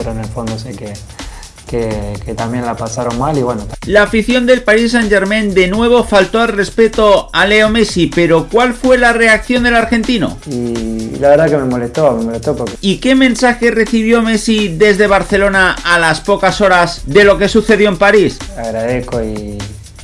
pero en el fondo sé que, que, también la pasaron mal y bueno. La afición del Paris Saint Germain de nuevo faltó al respeto a Leo Messi, pero ¿cuál fue la reacción del argentino? Y la verdad que me molestó, me molestó porque... ¿Y qué mensaje recibió Messi desde Barcelona a las pocas horas de lo que sucedió en París? Agradezco y,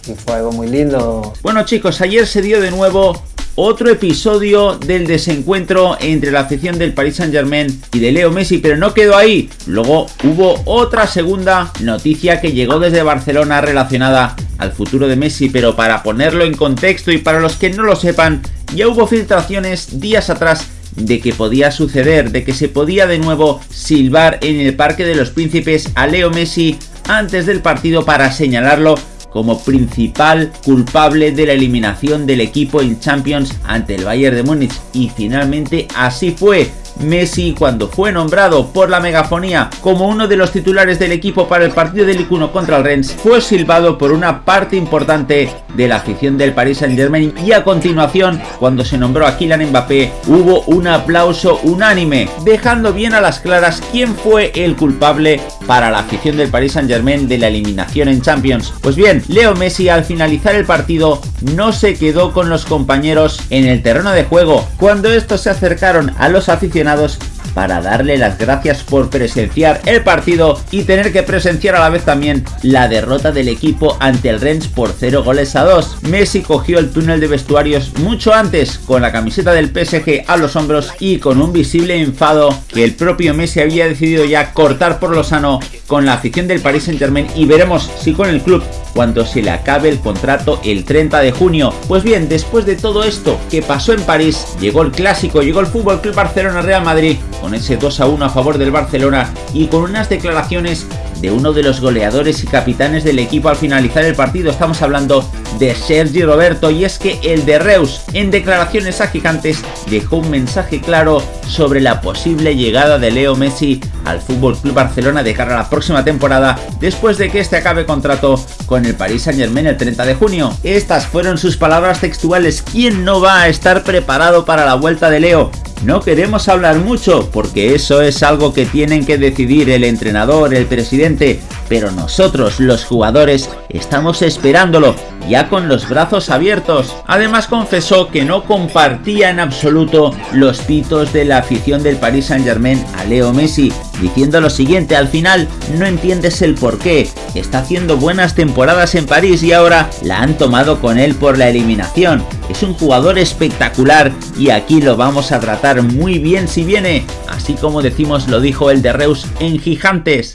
y fue algo muy lindo. Bueno chicos, ayer se dio de nuevo otro episodio del desencuentro entre la afición del Paris Saint Germain y de Leo Messi, pero no quedó ahí. Luego hubo otra segunda noticia que llegó desde Barcelona relacionada al futuro de Messi, pero para ponerlo en contexto y para los que no lo sepan, ya hubo filtraciones días atrás de que podía suceder, de que se podía de nuevo silbar en el Parque de los Príncipes a Leo Messi antes del partido para señalarlo como principal culpable de la eliminación del equipo en Champions ante el Bayern de Múnich. Y finalmente así fue Messi cuando fue nombrado por la megafonía como uno de los titulares del equipo para el partido del Icuno contra el Rennes, fue silbado por una parte importante de la afición del Paris Saint Germain y a continuación, cuando se nombró a Kylian Mbappé, hubo un aplauso unánime, dejando bien a las claras quién fue el culpable para la afición del Paris Saint Germain de la eliminación en Champions. Pues bien, Leo Messi al finalizar el partido no se quedó con los compañeros en el terreno de juego. Cuando estos se acercaron a los aficionados para darle las gracias por presenciar el partido y tener que presenciar a la vez también la derrota del equipo ante el Rennes por 0 goles a 2. Messi cogió el túnel de vestuarios mucho antes con la camiseta del PSG a los hombros y con un visible enfado que el propio Messi había decidido ya cortar por lo sano con la afición del Paris Saint Germain y veremos si con el club cuando se le acabe el contrato el 30 de junio. Pues bien, después de todo esto que pasó en París, llegó el clásico, llegó el Fútbol Club Barcelona Real Madrid con ese 2 a 1 a favor del Barcelona y con unas declaraciones de uno de los goleadores y capitanes del equipo al finalizar el partido. Estamos hablando de Sergi Roberto y es que el de Reus en declaraciones a gigantes dejó un mensaje claro sobre la posible llegada de Leo Messi al Fútbol Club Barcelona de cara a la próxima temporada después de que este acabe contrato con el Paris Saint Germain el 30 de junio. Estas fueron sus palabras textuales. ¿Quién no va a estar preparado para la vuelta de Leo? No queremos hablar mucho porque eso es algo que tienen que decidir el entrenador, el presidente, pero nosotros los jugadores estamos esperándolo ya con los brazos abiertos. Además confesó que no compartía en absoluto los pitos de la afición del Paris Saint Germain a Leo Messi, diciendo lo siguiente, al final no entiendes el por qué, está haciendo buenas temporadas en París y ahora la han tomado con él por la eliminación. Es un jugador espectacular y aquí lo vamos a tratar muy bien si viene, así como decimos lo dijo el de Reus en Gigantes.